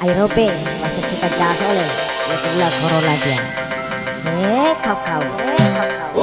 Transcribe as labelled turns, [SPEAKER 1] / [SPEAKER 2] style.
[SPEAKER 1] Airobe waktu kita jalan oleh ya Corolla dia. Eh kau kau. Eh kau kau.